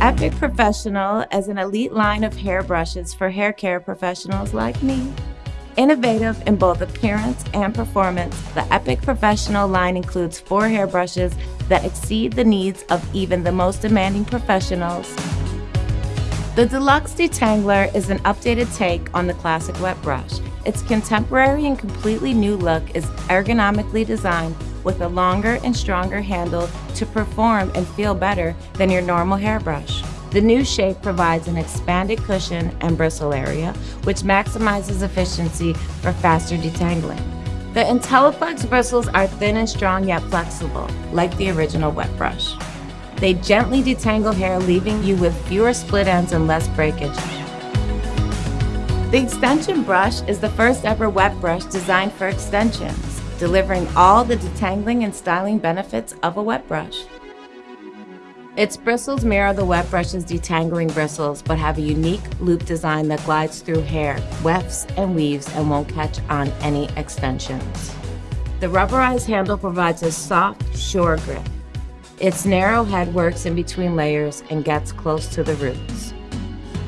Epic Professional is an elite line of hairbrushes for hair care professionals like me. Innovative in both appearance and performance, the Epic Professional line includes four hairbrushes that exceed the needs of even the most demanding professionals. The Deluxe Detangler is an updated take on the classic wet brush. Its contemporary and completely new look is ergonomically designed with a longer and stronger handle to perform and feel better than your normal hairbrush. The new shape provides an expanded cushion and bristle area, which maximizes efficiency for faster detangling. The IntelliFlex bristles are thin and strong yet flexible, like the original wet brush. They gently detangle hair, leaving you with fewer split ends and less breakage. The extension brush is the first ever wet brush designed for extensions delivering all the detangling and styling benefits of a wet brush. Its bristles mirror the wet brush's detangling bristles, but have a unique loop design that glides through hair, wefts and weaves, and won't catch on any extensions. The rubberized handle provides a soft, sure grip. Its narrow head works in between layers and gets close to the roots.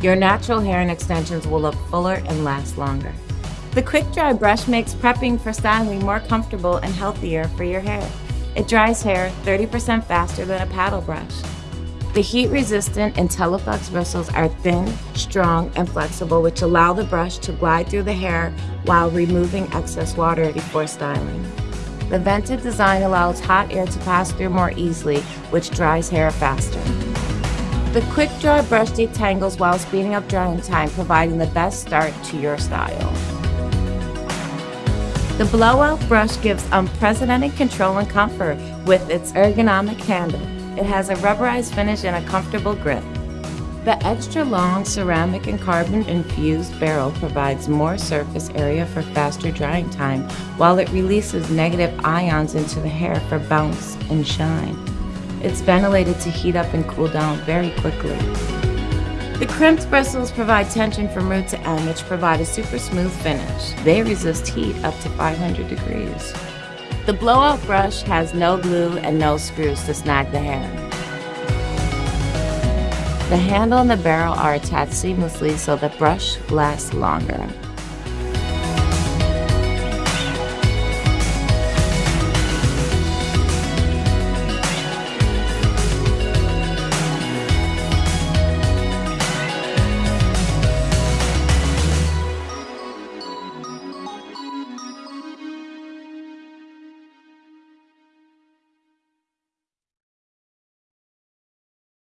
Your natural hair and extensions will look fuller and last longer. The quick dry brush makes prepping for styling more comfortable and healthier for your hair. It dries hair 30% faster than a paddle brush. The heat-resistant IntelliFlex bristles are thin, strong, and flexible, which allow the brush to glide through the hair while removing excess water before styling. The vented design allows hot air to pass through more easily, which dries hair faster. The quick dry brush detangles while speeding up drying time, providing the best start to your style. The blowout brush gives unprecedented control and comfort with its ergonomic handle. It has a rubberized finish and a comfortable grip. The extra long ceramic and carbon infused barrel provides more surface area for faster drying time while it releases negative ions into the hair for bounce and shine. It's ventilated to heat up and cool down very quickly. The crimped bristles provide tension from root to end, which provide a super smooth finish. They resist heat up to 500 degrees. The blowout brush has no glue and no screws to snag the hair. The handle and the barrel are attached seamlessly so the brush lasts longer.